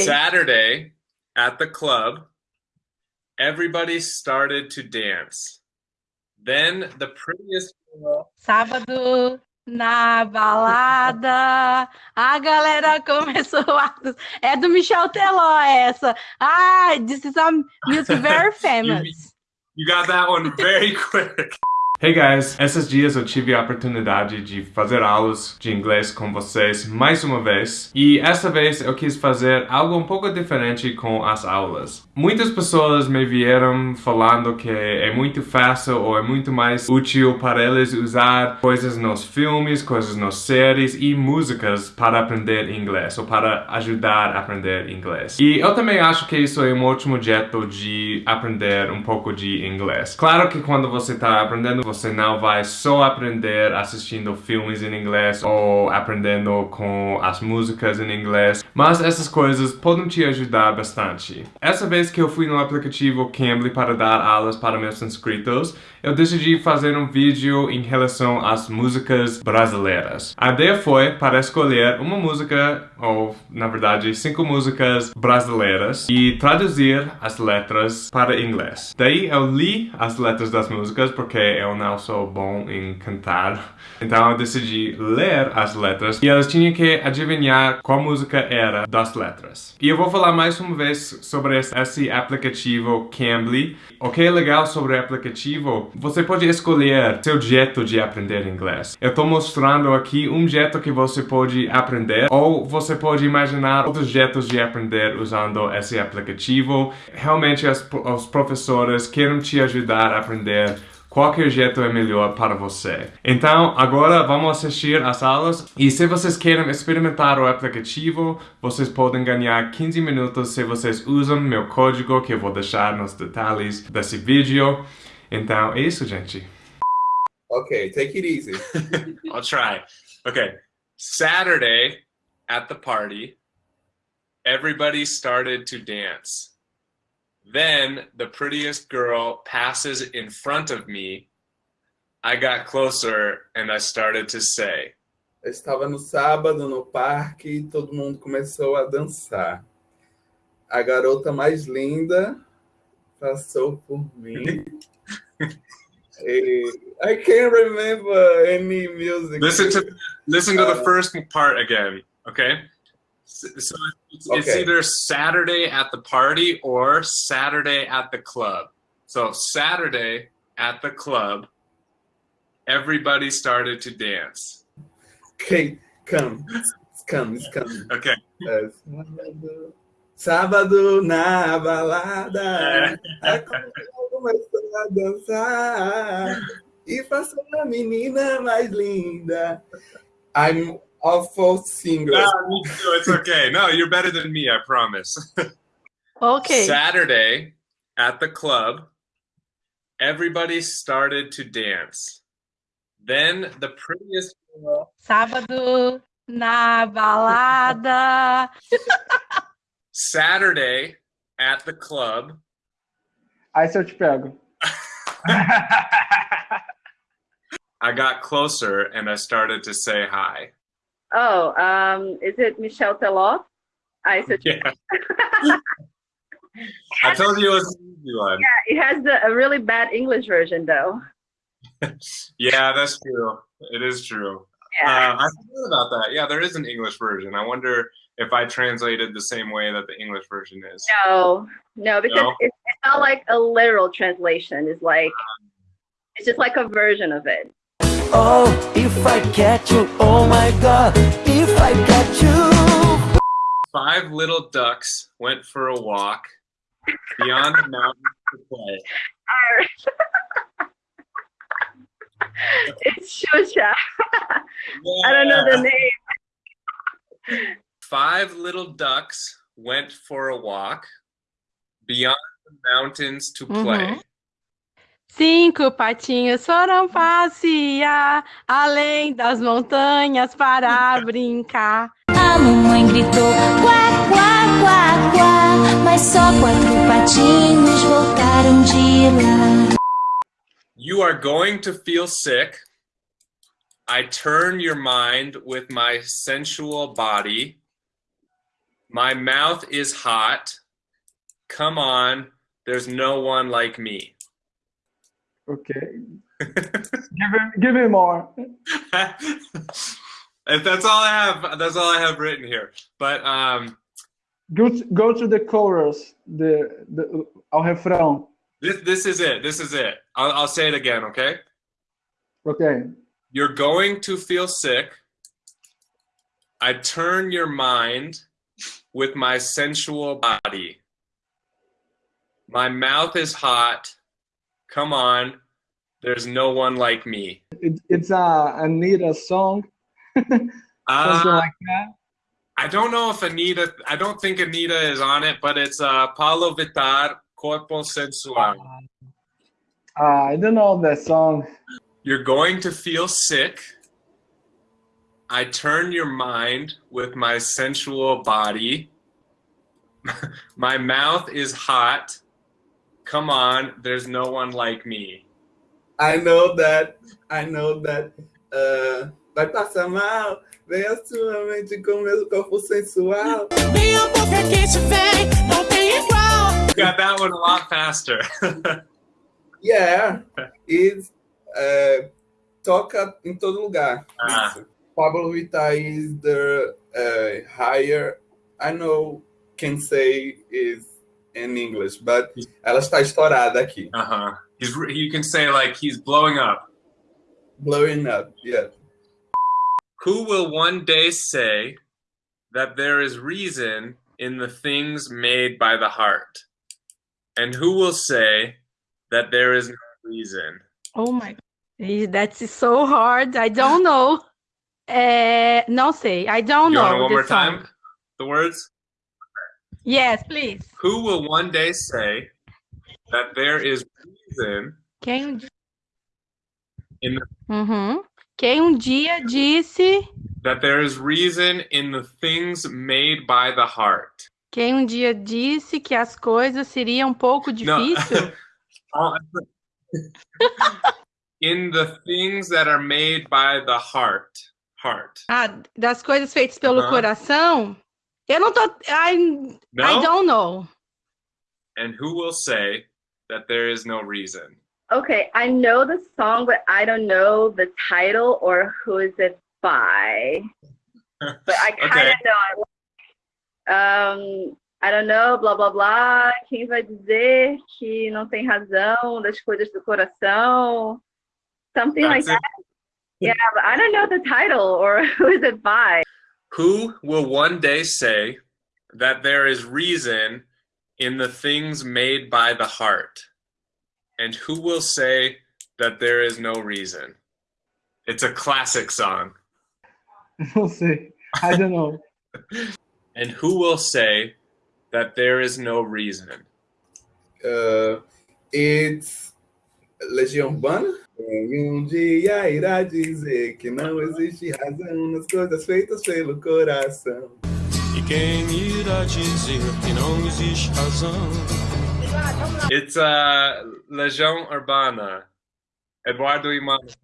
Ok. Saturday at the club, everybody started to dance. Then the prettiest girl. Sábado na balada, a galera começou a. É do Michel Teló essa. Ah, this is a music very famous. You got that one very quick. Hey guys, esses dias eu tive a oportunidade de fazer aulas de inglês com vocês mais uma vez e essa vez eu quis fazer algo um pouco diferente com as aulas. Muitas pessoas me vieram falando que é muito fácil ou é muito mais útil para eles usar coisas nos filmes, coisas nas séries e músicas para aprender inglês ou para ajudar a aprender inglês. E eu também acho que isso é um ótimo jeito de aprender um pouco de inglês. Claro que quando você está aprendendo você não vai só aprender assistindo filmes em inglês ou aprendendo com as músicas em inglês, mas essas coisas podem te ajudar bastante. Essa vez que eu fui no aplicativo Cambly para dar aulas para meus inscritos, eu decidi fazer um vídeo em relação às músicas brasileiras. A ideia foi para escolher uma música, ou na verdade cinco músicas brasileiras, e traduzir as letras para inglês. Daí eu li as letras das músicas porque eu não sou bom em cantar. Então eu decidi ler as letras e elas tinham que adivinhar qual música era das letras. E eu vou falar mais uma vez sobre esse aplicativo Cambly. O que é legal sobre o aplicativo você pode escolher seu jeito de aprender inglês. Eu estou mostrando aqui um jeito que você pode aprender ou você pode imaginar outros jeitos de aprender usando esse aplicativo. Realmente as, os professores querem te ajudar a aprender qualquer jeito é melhor para você. Então, agora vamos assistir às aulas e se vocês querem experimentar o aplicativo, vocês podem ganhar 15 minutos se vocês usam meu código que eu vou deixar nos detalhes desse vídeo. Então, é isso, gente. Okay, take it easy. I'll try. Okay. Saturday at the party, everybody started to dance. Then the prettiest girl passes in front of me. I got closer and I started to say. Eu estava no sábado no parque e todo mundo começou a dançar. A garota mais linda passou por mim. I can't remember any music. Listen to listen to the ah. first part again, okay? So it's, it's either Saturday at the party or Saturday at the club. So Saturday at the club, everybody started to dance. Okay, come, come, come. Okay. Uh, é, sábado, na balada, começou a dançar e passou a menina mais linda. I'm awful singer. No, me too. It's okay. No, you're better than me, I promise. Ok. Saturday at the club, everybody started to dance. Then the prettiest girl. Sábado na balada. Saturday at the club, Aí se eu te pego. I got closer and I started to say hi. Oh, um, is it Michel Teló? I said Yeah. I told you it was an easy one. Yeah, it has the, a really bad English version though. Yeah, that's true. It is true. Yeah. Uh, I forgot about that. Yeah, there is an English version. I wonder if I translated the same way that the English version is. no, no, because No? It's, it's not like a literal translation. It's like it's just like a version of it. Oh, if I catch you, oh my god, if I catch you. Five little ducks went for a walk beyond the mountains to play. it's Xuxa. I don't know the name. Five little ducks went for a walk beyond the mountains to play. Uhum. Cinco patinhos foram passear além das montanhas para brincar. A mamãe gritou quá, quá, quá, quá, mas só quatro patinhos voltaram de lá. You are going to feel sick. I turn your mind with my sensual body. My mouth is hot. Come on, there's no one like me. Okay. give me, give me more. If that's all I have. That's all I have written here. But um, Go to, go to the chorus, the, the ao refrão. this this is it. This is it. I'll, I'll say it again. Okay. Okay. You're going to feel sick. I turn your mind with my sensual body. My mouth is hot. Come on, there's no one like me. It, it's a Anitta song, something Uh, like that. I don't know if Anitta. I don't think Anitta is on it, but it's uh, Pabllo Vittar, Corpo Sensual. Uh, I don't know that song. You're going to feel sick. I turn your mind with my sensual body. my mouth is hot. Come on, there's no one like me. I know that. I know that. Uh, vai passar mal. Vem a sua mente com meu corpo sensual. Minha boca quente vem, não tem igual. You got that one a lot faster. Yeah, it's uh, toca em todo lugar. Ah. Pabllo Vittar is the uh, higher. I know can say is in English, but ela está estourada aqui. uh huh. He's, you can say like he's blowing up. Blowing up, yeah. Who will one day say that there is reason in the things made by the heart? And who will say that there is no reason? Oh my That's so hard. I don't know. Eh, não sei. I don't you know. one more song. time? The words? Yes, please. Who will one day say that there is reason Quem in Uhum. Quem um dia disse... that there is reason in the things made by the heart? Quem um dia disse que as coisas seriam um pouco difícil? No. in the things that are made by the heart. Heart. Ah, das coisas feitas pelo Aham. coração? Eu não tô... I, No? I don't know. And who will say that there is no reason? Okay, I know the song, but I don't know the title or who is it by. But I kind Okay. of know. Um, I don't know, blá blá blá. Quem vai dizer que não tem razão das coisas do coração? Something like it. that. Yeah, but I don't know the title or who is it by. Who will one day say that there is reason in the things made by the heart? And who will say that there is no reason? It's a classic song. Não sei. I don't know. And who will say that there is no reason? Uh, it's Legião Urbana. Um dia irá dizer que não existe razão nas coisas feitas pelo coração. E quem irá dizer que não existe razão? It's uh, Legião Urbana. Eduardo e Mônica.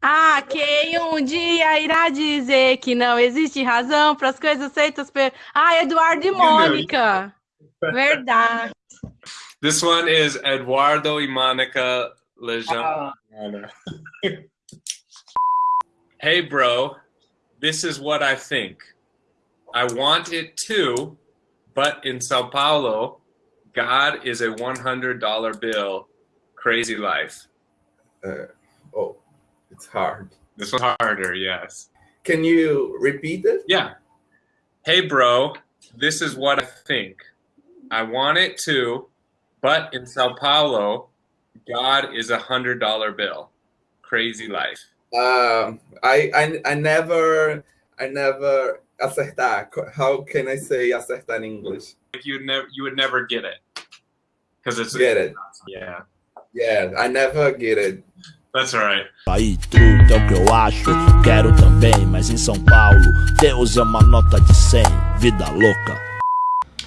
Ah, quem um dia irá dizer que não existe razão para as coisas feitas pelo... Ah, Eduardo e Mônica. Verdade. This one is Eduardo e Mônica Legião Urbana. hey, bro, this is what I think. I want it too, but in Sao Paulo, God is a $100 bill. Crazy life. Uh, oh, it's hard. This one's harder, yes. Can you repeat it? Yeah. Hey, bro, this is what I think. I want it too, but in Sao Paulo, God is a hundred dollar bill. Crazy life. Um, I, I I never I never acertar. How can I say acertar in English? Like you never, you would never get it, because it's Get it? yeah. Yeah, I never get it. That's all right. Aí, truta é o que eu acho, quero também, mas em São Paulo, Deus é uma nota de 100, vida louca.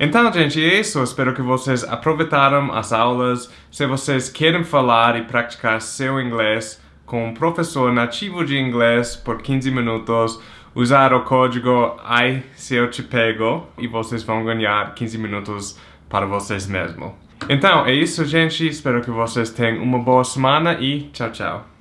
Então, gente, é isso. Espero que vocês aproveitaram as aulas. Se vocês querem falar e praticar seu inglês com um professor nativo de inglês por 15 minutos, usar o código ai se eu te pego e vocês vão ganhar 15 minutos para vocês mesmos. Então, é isso, gente. Espero que vocês tenham uma boa semana e tchau, tchau.